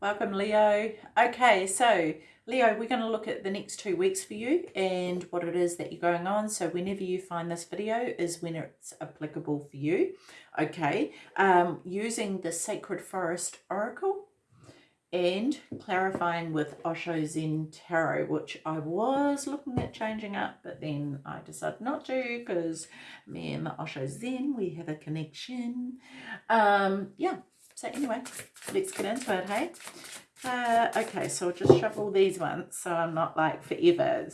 Welcome, Leo. Okay, so Leo, we're going to look at the next two weeks for you and what it is that you're going on. So whenever you find this video is when it's applicable for you. Okay, um, using the Sacred Forest Oracle and clarifying with Osho Zen Tarot, which I was looking at changing up, but then I decided not to because me and the Osho Zen, we have a connection. Um, yeah, so anyway, let's get into it, hey? Uh, okay, so I'll just shuffle these ones so I'm not like forever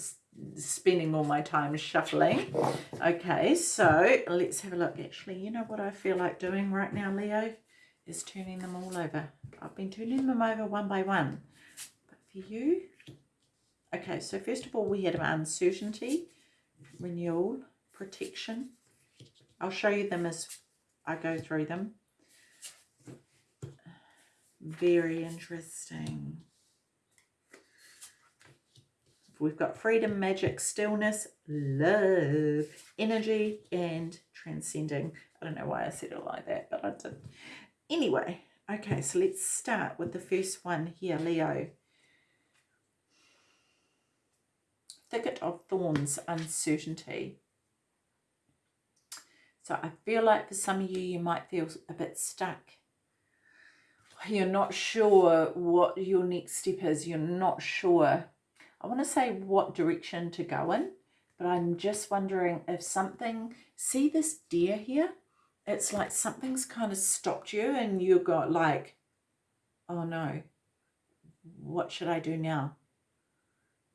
spending all my time shuffling. Okay, so let's have a look. Actually, you know what I feel like doing right now, Leo? Is turning them all over. I've been turning them over one by one. But for you... Okay, so first of all, we had uncertainty, renewal, protection. I'll show you them as I go through them. Very interesting. We've got freedom, magic, stillness, love, energy, and transcending. I don't know why I said it like that, but I did. Anyway, okay, so let's start with the first one here, Leo. Thicket of Thorns, uncertainty. So I feel like for some of you, you might feel a bit stuck you're not sure what your next step is, you're not sure, I want to say what direction to go in, but I'm just wondering if something, see this deer here? It's like something's kind of stopped you and you've got like, oh no, what should I do now?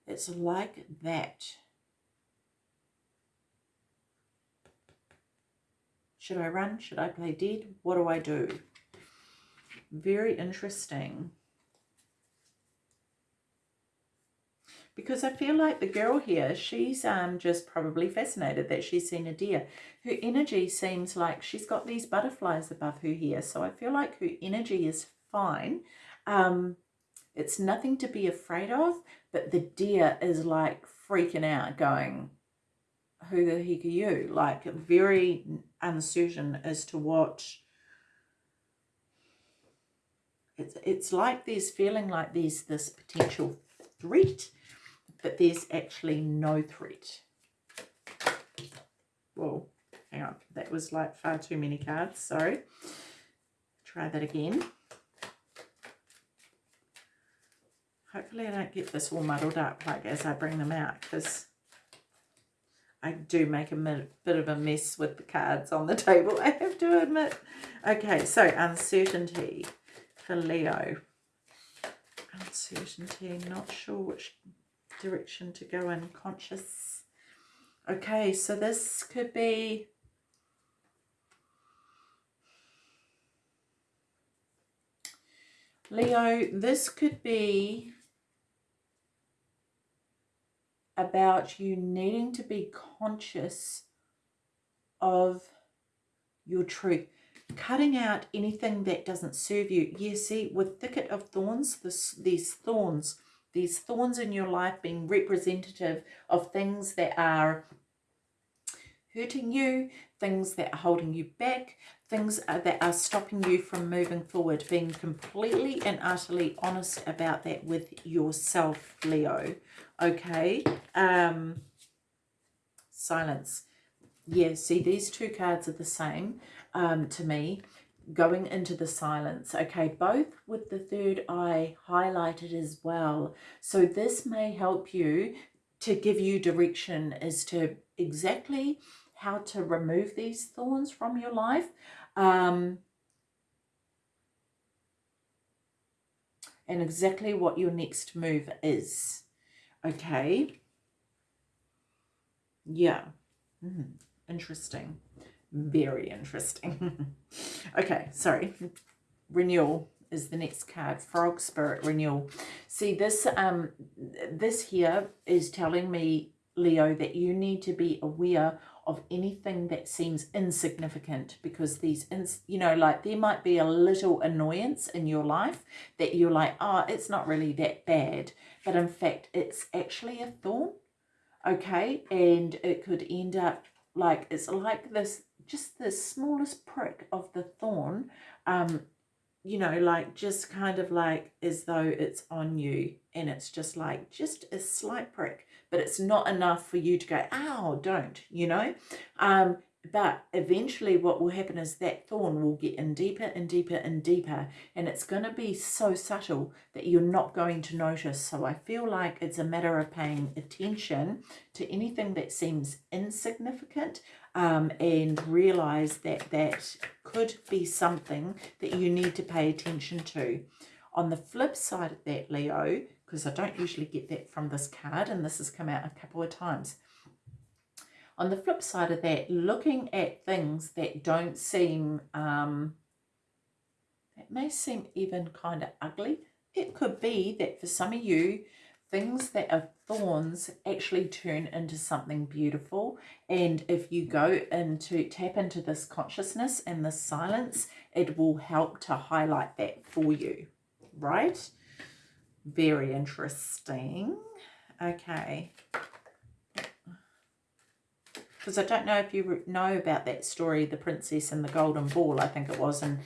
It's like that. Should I run? Should I play dead? What do I do? Very interesting. Because I feel like the girl here, she's um, just probably fascinated that she's seen a deer. Her energy seems like she's got these butterflies above her here. So I feel like her energy is fine. Um, it's nothing to be afraid of, but the deer is like freaking out going, who the heck are you? Like very uncertain as to what it's, it's like there's feeling like there's this potential threat, but there's actually no threat. Whoa, hang on. That was like far too many cards. Sorry. Try that again. Hopefully I don't get this all muddled up like as I bring them out because I do make a bit of a mess with the cards on the table, I have to admit. Okay, so uncertainty for Leo. Uncertainty, not sure which direction to go in, conscious. Okay, so this could be Leo, this could be about you needing to be conscious of your truth cutting out anything that doesn't serve you. You see, with thicket of thorns, this, these thorns, these thorns in your life being representative of things that are hurting you, things that are holding you back, things that are stopping you from moving forward, being completely and utterly honest about that with yourself, Leo. Okay? Um, silence. Yeah, see, these two cards are the same um, to me going into the silence. Okay, both with the third eye highlighted as well. So this may help you to give you direction as to exactly how to remove these thorns from your life. Um, and exactly what your next move is. Okay. Yeah. Mm, interesting. Very interesting. okay, sorry. Renewal is the next card. Frog Spirit Renewal. See, this um, this here is telling me, Leo, that you need to be aware of anything that seems insignificant because these, ins you know, like there might be a little annoyance in your life that you're like, oh, it's not really that bad. But in fact, it's actually a thorn, okay? And it could end up like, it's like this just the smallest prick of the thorn um, you know, like just kind of like as though it's on you and it's just like just a slight prick, but it's not enough for you to go, ow, don't, you know? Um, but eventually what will happen is that thorn will get in deeper and deeper and deeper and it's going to be so subtle that you're not going to notice. So i feel like it's a matter of paying attention to anything that seems insignificant um, and realize that that could be something that you need to pay attention to. On the flip side of that leo because i don't usually get that from this card and this has come out a couple of times on the flip side of that, looking at things that don't seem, um, that may seem even kind of ugly. It could be that for some of you, things that are thorns actually turn into something beautiful. And if you go into, tap into this consciousness and this silence, it will help to highlight that for you, right? Very interesting. Okay because I don't know if you know about that story, the princess and the golden ball, I think it was, and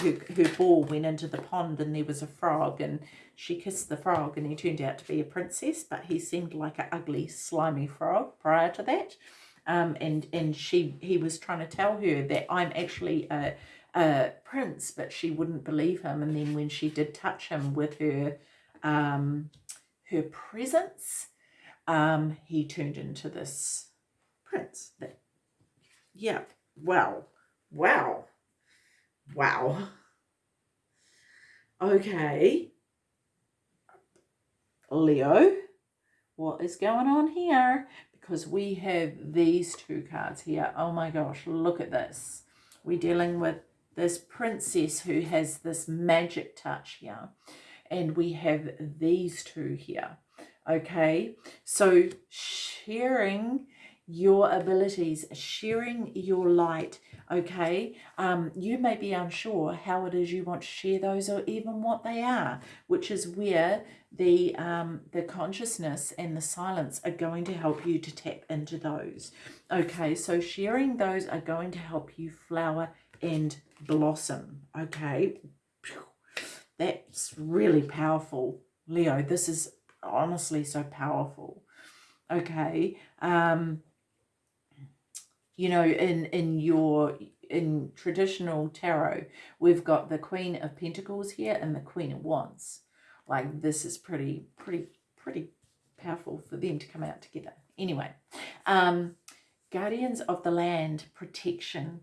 her, her ball went into the pond and there was a frog and she kissed the frog and he turned out to be a princess, but he seemed like an ugly, slimy frog prior to that. Um, and and she he was trying to tell her that I'm actually a, a prince, but she wouldn't believe him. And then when she did touch him with her um, her presence, um, he turned into this prince. That, yeah, well, wow, wow. Okay. Leo, what is going on here? Because we have these two cards here. Oh my gosh, look at this. We're dealing with this princess who has this magic touch here. And we have these two here. Okay, so sharing your abilities, sharing your light, okay? Um, you may be unsure how it is you want to share those or even what they are, which is where the, um, the consciousness and the silence are going to help you to tap into those. Okay, so sharing those are going to help you flower and blossom, okay? That's really powerful, Leo. This is honestly so powerful okay um you know, in, in your, in traditional tarot, we've got the Queen of Pentacles here and the Queen of Wands. Like this is pretty, pretty, pretty powerful for them to come out together. Anyway, um, Guardians of the Land, protection.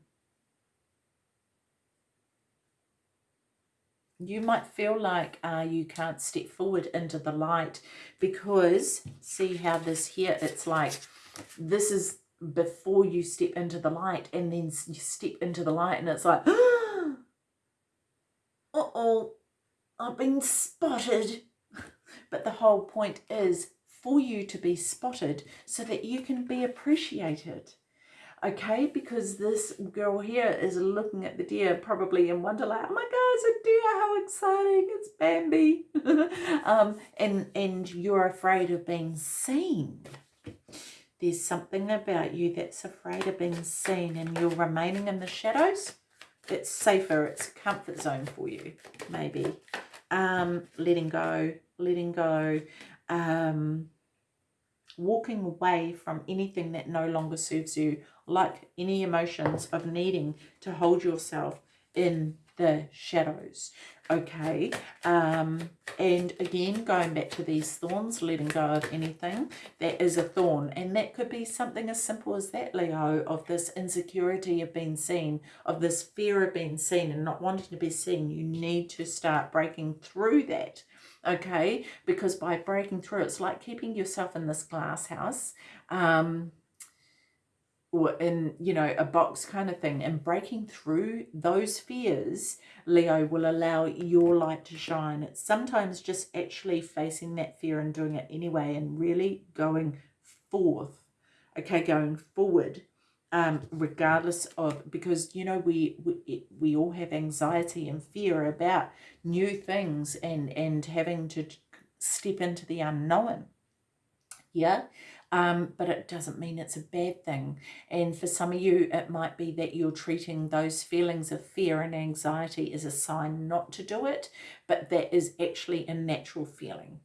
You might feel like uh, you can't step forward into the light because see how this here, it's like this is before you step into the light and then you step into the light and it's like uh-oh I've been spotted. But the whole point is for you to be spotted so that you can be appreciated okay? Because this girl here is looking at the deer probably in wonderland oh my god it's a deer how exciting it's Bambi. Um and and you're afraid of being seen there's something about you that's afraid of being seen and you're remaining in the shadows. It's safer. It's a comfort zone for you, maybe. Um, letting go, letting go. Um, walking away from anything that no longer serves you, like any emotions of needing to hold yourself in the shadows okay? Um and again going back to these thorns letting go of anything that is a thorn. And that could be something as simple as that leo of this insecurity of being seen of this fear of being seen and not wanting to be seen. You need to start breaking through that okay? Because by breaking through it's like keeping yourself in this glass house um or in, you know, a box kind of thing. And breaking through those fears, Leo, will allow your light to shine. It's sometimes just actually facing that fear and doing it anyway and really going forth, okay, going forward, um, regardless of, because, you know, we, we, we all have anxiety and fear about new things and, and having to step into the unknown. Yeah. Um, but it doesn't mean it's a bad thing. And for some of you, it might be that you're treating those feelings of fear and anxiety as a sign not to do it, but that is actually a natural feeling,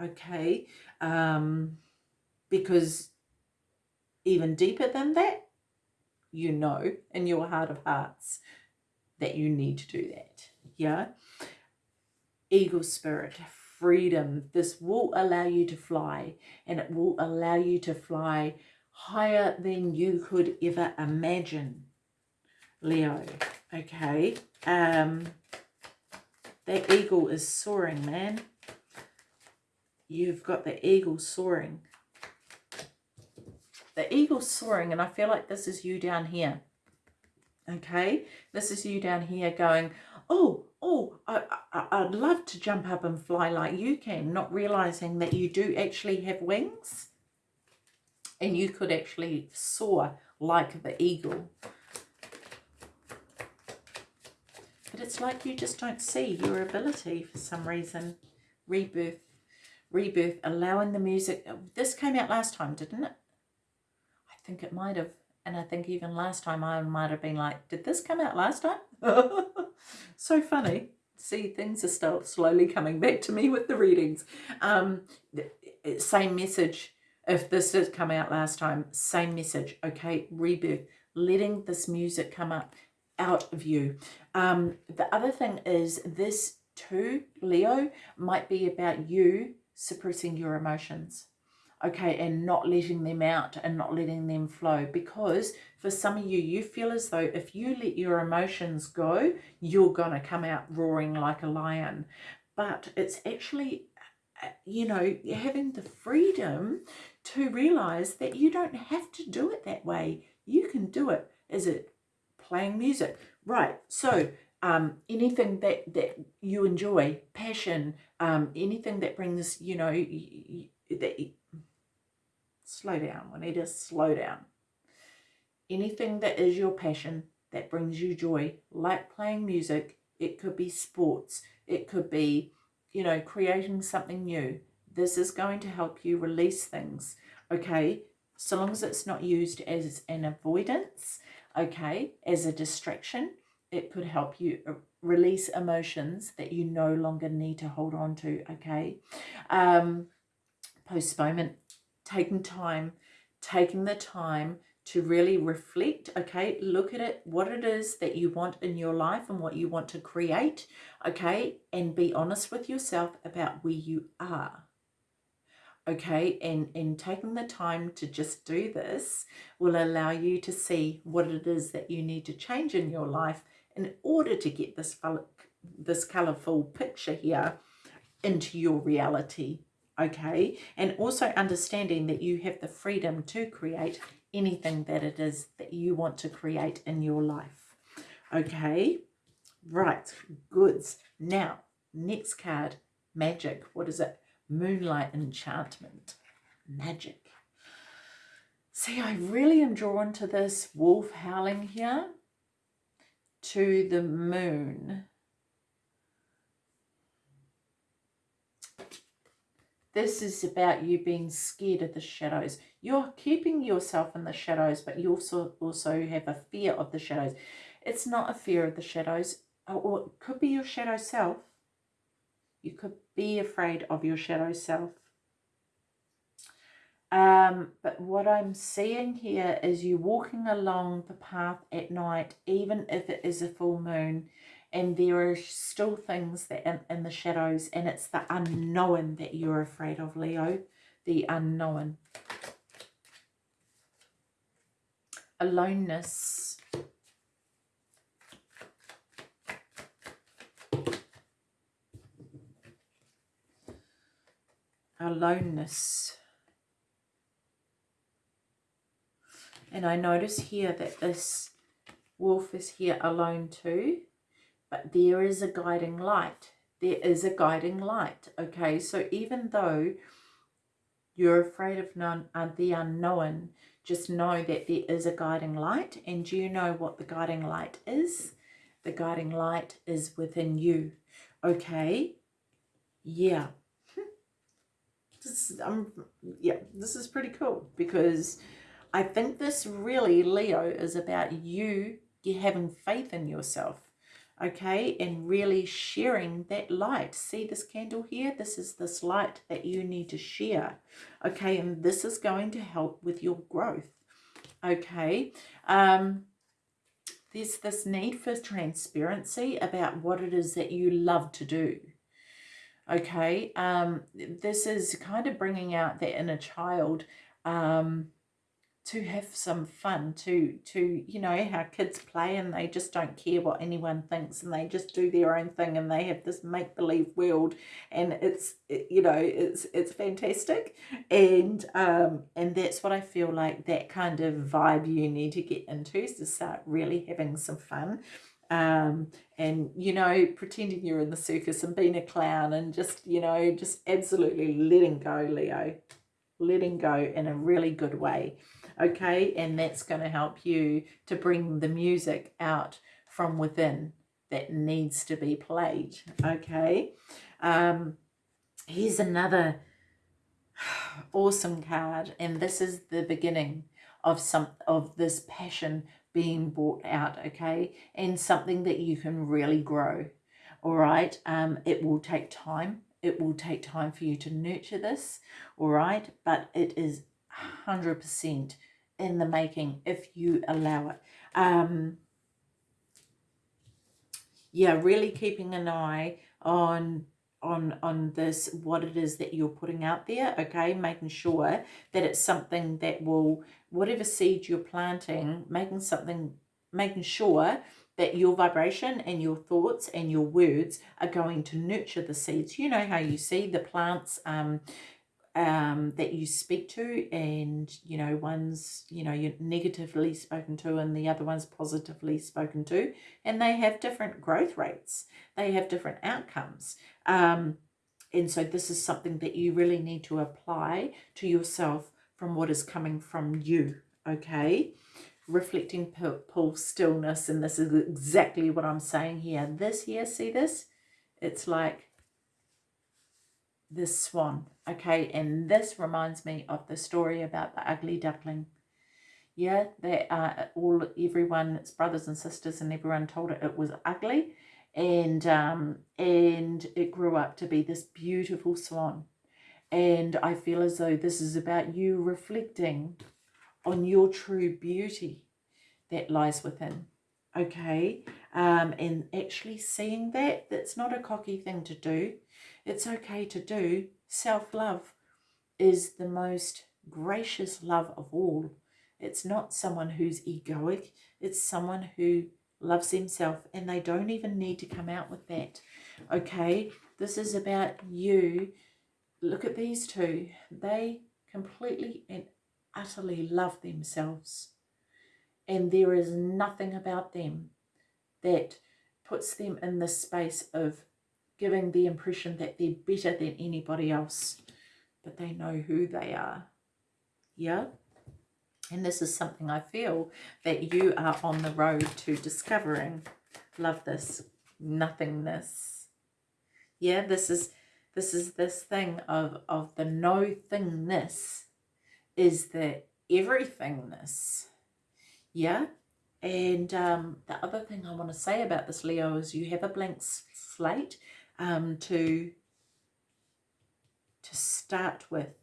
okay? Um, because even deeper than that, you know in your heart of hearts that you need to do that, yeah? Eagle spirit, freedom. This will allow you to fly and it will allow you to fly higher than you could ever imagine. Leo, okay. Um, that eagle is soaring, man. You've got the eagle soaring. The eagle soaring, and I feel like this is you down here. Okay, this is you down here going, oh, oh, I, I, would love to jump up and fly like you can, not realizing that you do actually have wings and you could actually soar like the eagle. But it's like you just don't see your ability for some reason. Rebirth, rebirth, allowing the music. This came out last time, didn't it? I think it might have. And I think even last time I might have been like, did this come out last time? so funny. See, things are still slowly coming back to me with the readings. Um, same message. If this did come out last time, same message. Okay, rebirth. Letting this music come up out of you. Um, the other thing is this too, Leo, might be about you suppressing your emotions okay, and not letting them out and not letting them flow. Because for some of you, you feel as though if you let your emotions go, you're going to come out roaring like a lion. But it's actually, uh, you know, having the freedom to realize that you don't have to do it that way. You can do it. Is it playing music? Right. So um, anything that, that you enjoy, passion, um, anything that brings, you know, that slow down. We need to slow down. Anything that is your passion, that brings you joy, like playing music, it could be sports, it could be, you know, creating something new. This is going to help you release things, okay? So long as it's not used as an avoidance, okay, as a distraction, it could help you uh, release emotions that you no longer need to hold on to, okay? Um, postponement taking time, taking the time to really reflect, okay, look at it, what it is that you want in your life and what you want to create, okay, and be honest with yourself about where you are. Okay, and, and taking the time to just do this will allow you to see what it is that you need to change in your life in order to get this, this colourful picture here into your reality okay? And also understanding that you have the freedom to create anything that it is that you want to create in your life, okay? Right, goods. Now, next card, magic. What is it? Moonlight enchantment, magic. See, I really am drawn to this wolf howling here, to the moon. This is about you being scared of the shadows. You're keeping yourself in the shadows, but you also, also have a fear of the shadows. It's not a fear of the shadows, or it could be your shadow self. You could be afraid of your shadow self. Um, but what I'm seeing here is you walking along the path at night, even if it is a full moon, and there are still things that in, in the shadows and it's the unknown that you're afraid of leo. The unknown. Aloneness. Aloneness. And I notice here that this wolf is here alone too but there is a guiding light. There is a guiding light, okay? So even though you're afraid of none, uh, the unknown, just know that there is a guiding light. And do you know what the guiding light is? The guiding light is within you, okay? Yeah. this is, um, yeah, this is pretty cool because I think this really, Leo, is about you having faith in yourself okay and really sharing that light. See this candle here? This is this light that you need to share okay? And this is going to help with your growth okay? Um there's this need for transparency about what it is that you love to do okay? Um this is kind of bringing out that inner child um to have some fun to to you know how kids play and they just don't care what anyone thinks and they just do their own thing and they have this make-believe world and it's you know it's it's fantastic. And um and that's what i feel like that kind of vibe you need to get into is to start really having some fun. Um, and, you know, pretending you're in the circus and being a clown and just, you know, just absolutely letting go, Leo. Letting go in a really good way okay? And that's going to help you to bring the music out from within that needs to be played, okay? Um, here's another awesome card, and this is the beginning of some of this passion being brought out, okay? And something that you can really grow, all right? Um, it will take time. It will take time for you to nurture this, all right? But it is 100% in the making if you allow it. Um, yeah, really keeping an eye on on on this what it is that you're putting out there okay making sure that it's something that will whatever seed you're planting making something making sure that your vibration and your thoughts and your words are going to nurture the seeds you know how you see the plants um um, that you speak to and, you know, one's, you know, you're negatively spoken to and the other one's positively spoken to. And they have different growth rates. They have different outcomes. Um, and so this is something that you really need to apply to yourself from what is coming from you, okay? Reflecting pool stillness, and this is exactly what I'm saying here. This here, see this? It's like this swan. Okay, and this reminds me of the story about the ugly duckling. Yeah, that uh, all everyone, its brothers and sisters, and everyone told it it was ugly, and um, and it grew up to be this beautiful swan. And I feel as though this is about you reflecting on your true beauty that lies within. Okay, um, and actually seeing that that's not a cocky thing to do it's okay to do. Self-love is the most gracious love of all. It's not someone who's egoic. It's someone who loves himself and they don't even need to come out with that. Okay, this is about you. Look at these two. They completely and utterly love themselves. And there is nothing about them that puts them in the space of giving the impression that they're better than anybody else, but they know who they are. Yeah? And this is something I feel that you are on the road to discovering. Love this. Nothingness. Yeah, this is this is this thing of, of the no thingness is the everythingness. Yeah? And um, the other thing I want to say about this, Leo, is you have a blank slate um, to, to start with.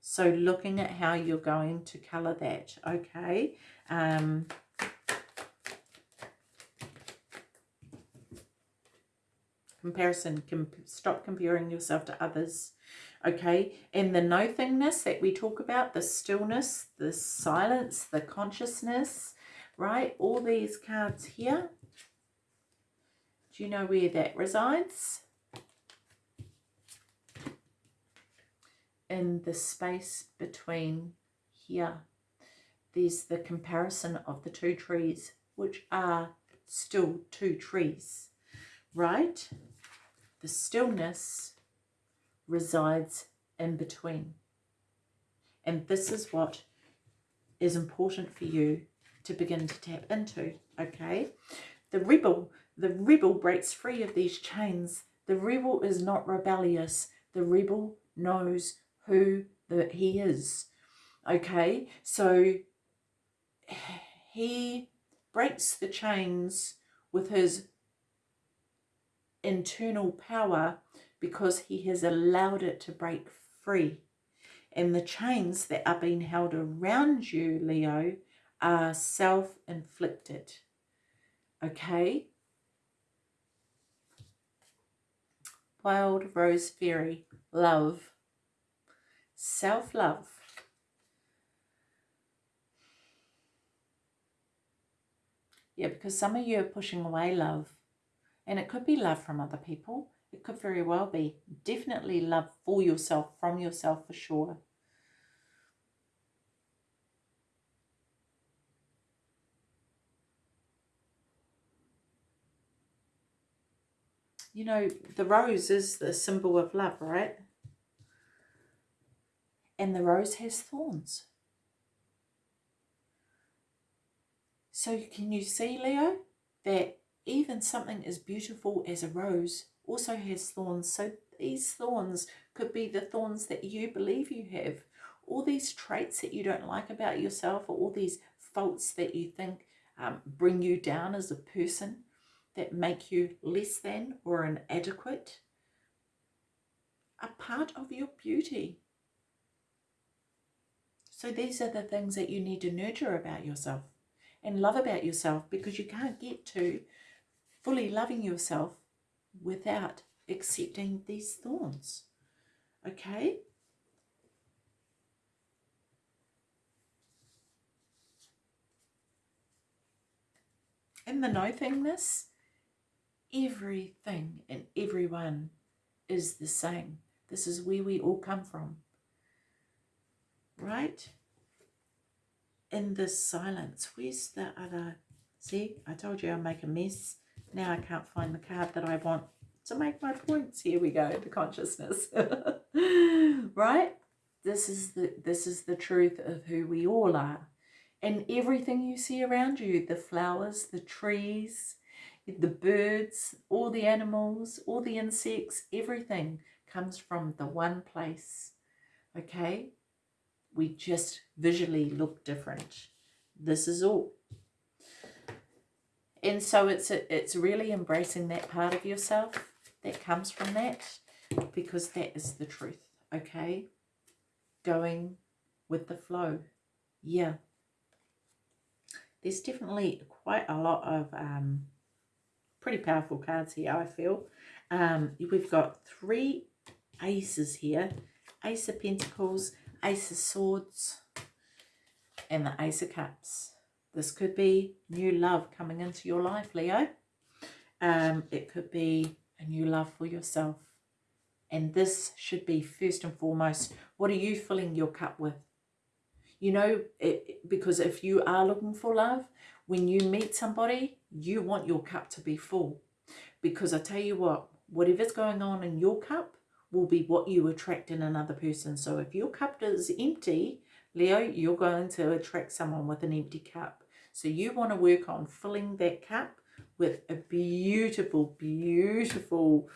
So looking at how you're going to colour that, okay? Um, comparison, com stop comparing yourself to others, okay? And the nothingness that we talk about, the stillness, the silence, the consciousness, right? All these cards here. Do you know where that resides? In the space between here, there's the comparison of the two trees, which are still two trees, right? The stillness resides in between. And this is what is important for you to begin to tap into, okay? The rebel, the rebel breaks free of these chains. The rebel is not rebellious. The rebel knows who the, he is. Okay, so he breaks the chains with his internal power because he has allowed it to break free. And the chains that are being held around you, Leo, are self-inflicted. Okay? Wild Rose Fairy, love, self-love. Yeah, because some of you are pushing away love. And it could be love from other people. It could very well be. Definitely love for yourself, from yourself for sure. You know, the rose is the symbol of love, right? And the rose has thorns. So can you see, Leo, that even something as beautiful as a rose also has thorns. So these thorns could be the thorns that you believe you have. All these traits that you don't like about yourself or all these faults that you think um, bring you down as a person that make you less than or inadequate are part of your beauty. So these are the things that you need to nurture about yourself and love about yourself because you can't get to fully loving yourself without accepting these thorns. Okay? In the no thingness, everything and everyone is the same. This is where we all come from. Right? In this silence, where's the other? See, I told you I'll make a mess. Now I can't find the card that I want to make my points. Here we go, the consciousness. right? This is the this is the truth of who we all are. And everything you see around you, the flowers, the trees, the birds, all the animals, all the insects, everything comes from the one place. Okay? We just visually look different. This is all. And so it's a, it's really embracing that part of yourself that comes from that because that is the truth okay? Going with the flow. Yeah. There's definitely quite a lot of um, pretty powerful cards here I feel. Um, we've got three aces here. Ace of pentacles ace of swords and the ace of cups this could be new love coming into your life, Leo. Um, it could be a new love for yourself. And this should be first and foremost, what are you filling your cup with? You know, it, because if you are looking for love, when you meet somebody, you want your cup to be full. Because I tell you what, whatever's going on in your cup will be what you attract in another person. So if your cup is empty, Leo, you're going to attract someone with an empty cup. So you want to work on filling that cup with a beautiful, beautiful,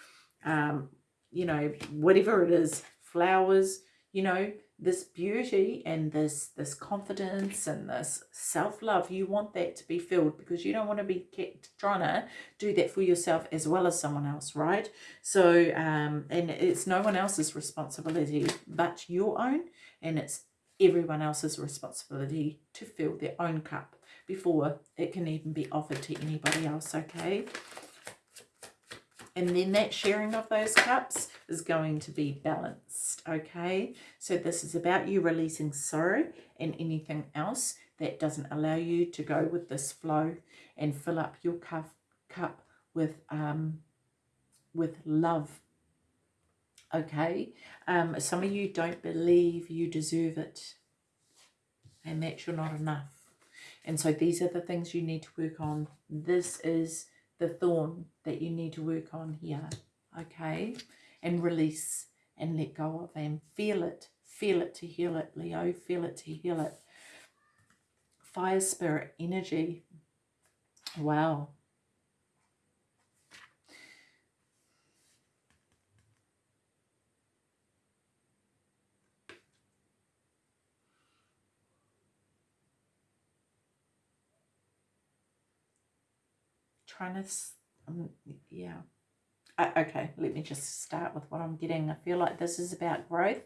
um, you know, whatever it is, flowers, you know, this beauty and this this confidence and this self-love you want that to be filled because you don't want to be kept trying to do that for yourself as well as someone else right so um and it's no one else's responsibility but your own and it's everyone else's responsibility to fill their own cup before it can even be offered to anybody else, okay? And then that sharing of those cups is going to be balanced, okay? So this is about you releasing sorrow and anything else that doesn't allow you to go with this flow and fill up your cup, cup with, um, with love, okay? Um, some of you don't believe you deserve it and that you're not enough. And so these are the things you need to work on. This is the thorn that you need to work on here, okay? And release and let go of them. Feel it. Feel it to heal it, Leo. Feel it to heal it. Fire spirit energy. Wow. Trying to, um, yeah. Uh, okay, let me just start with what I'm getting. I feel like this is about growth.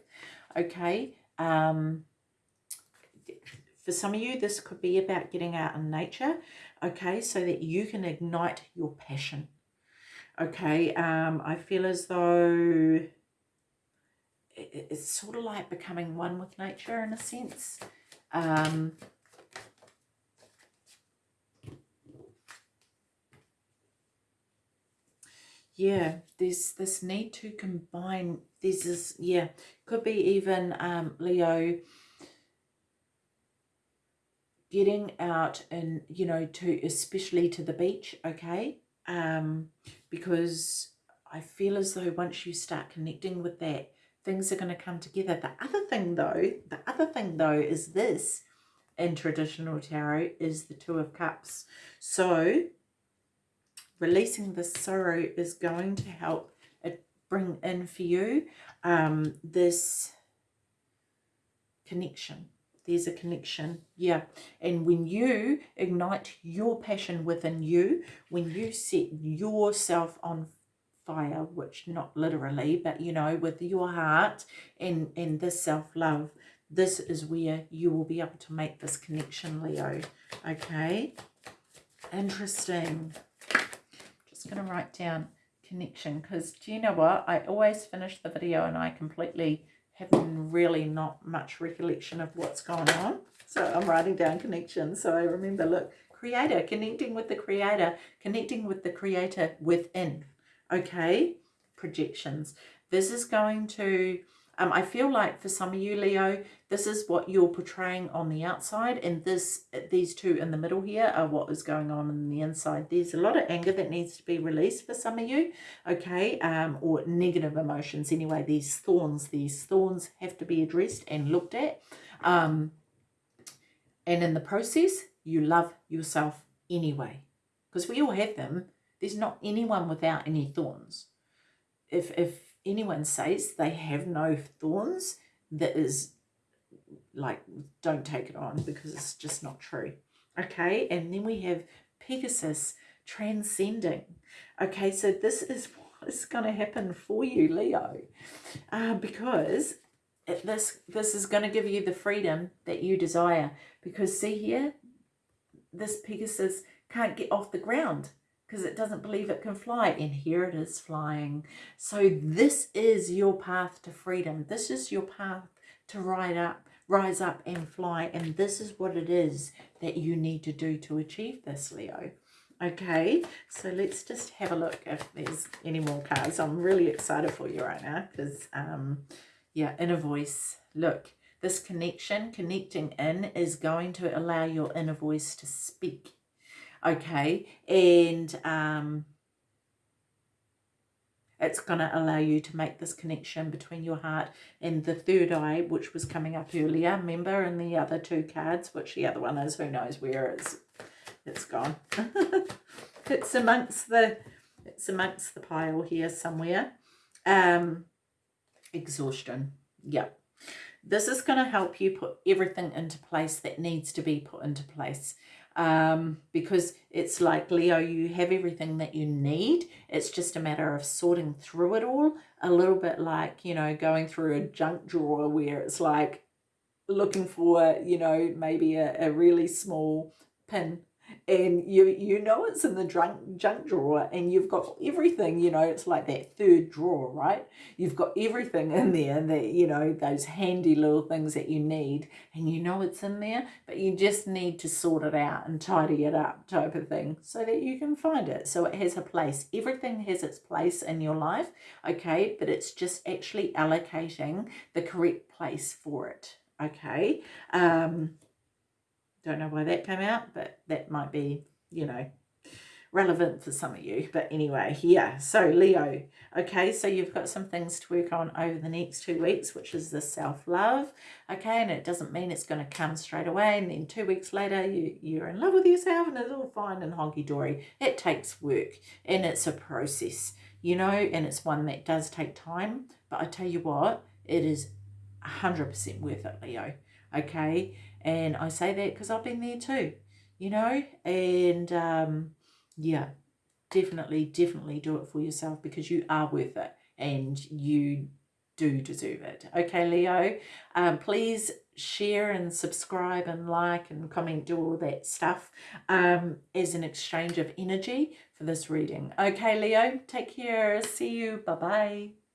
Okay. Um, for some of you, this could be about getting out in nature. Okay, so that you can ignite your passion. Okay, um, I feel as though it's sort of like becoming one with nature in a sense. Um, yeah, there's this need to combine, there's this, yeah, could be even um, Leo getting out and, you know, to, especially to the beach, okay? Um, because I feel as though once you start connecting with that, things are going to come together. The other thing though, the other thing though is this in traditional tarot is the Two of Cups. So releasing the sorrow is going to help it bring in for you um, this connection. There's a connection, yeah. And when you ignite your passion within you, when you set yourself on fire, which not literally, but you know, with your heart and, and this self-love, this is where you will be able to make this connection, Leo. Okay? Interesting just going to write down connection because do you know what? I always finish the video and I completely have really not much recollection of what's going on. So I'm writing down connection. So I remember, look, creator, connecting with the creator, connecting with the creator within. Okay, projections. This is going to um, I feel like for some of you, Leo, this is what you're portraying on the outside and this these two in the middle here are what is going on in the inside. There's a lot of anger that needs to be released for some of you, okay, um, or negative emotions. Anyway, these thorns, these thorns have to be addressed and looked at. Um, and in the process, you love yourself anyway because we all have them. There's not anyone without any thorns. If, if anyone says they have no thorns, that is like, don't take it on because it's just not true. Okay, and then we have Pegasus transcending. Okay, so this is what is going to happen for you, Leo, uh, because it, this this is going to give you the freedom that you desire. Because see here, this Pegasus can't get off the ground because it doesn't believe it can fly and here it is flying. So this is your path to freedom. This is your path to ride up rise up and fly and this is what it is that you need to do to achieve this leo. Okay so let's just have a look if there's any more cards i'm really excited for you right now because um yeah inner voice. Look this connection connecting in is going to allow your inner voice to speak okay and um it's going to allow you to make this connection between your heart and the third eye which was coming up earlier. Remember in the other two cards which the other one is who knows where it's it's gone. It's amongst the it's amongst the pile here somewhere. Um exhaustion yeah. This is going to help you put everything into place that needs to be put into place um, because it's like, Leo, you have everything that you need. It's just a matter of sorting through it all. A little bit like, you know, going through a junk drawer where it's like looking for, you know, maybe a, a really small pin and you you know it's in the junk junk drawer and you've got everything you know it's like that third drawer right? You've got everything in there and that you know those handy little things that you need and you know it's in there but you just need to sort it out and tidy it up type of thing so that you can find it. So it has a place everything has its place in your life okay? But it's just actually allocating the correct place for it okay? Um don't know why that came out, but that might be, you know, relevant for some of you. But anyway, yeah. So Leo, okay, so you've got some things to work on over the next two weeks, which is the self-love, okay? And it doesn't mean it's going to come straight away. And then two weeks later, you, you're in love with yourself and it's all fine and honky-dory. It takes work and it's a process, you know, and it's one that does take time. But I tell you what, it is 100% worth it, Leo, okay? And I say that because I've been there too, you know, and um, yeah, definitely, definitely do it for yourself because you are worth it and you do deserve it. Okay, Leo, um, please share and subscribe and like and comment, do all that stuff um, as an exchange of energy for this reading. Okay, Leo, take care. See you. Bye-bye.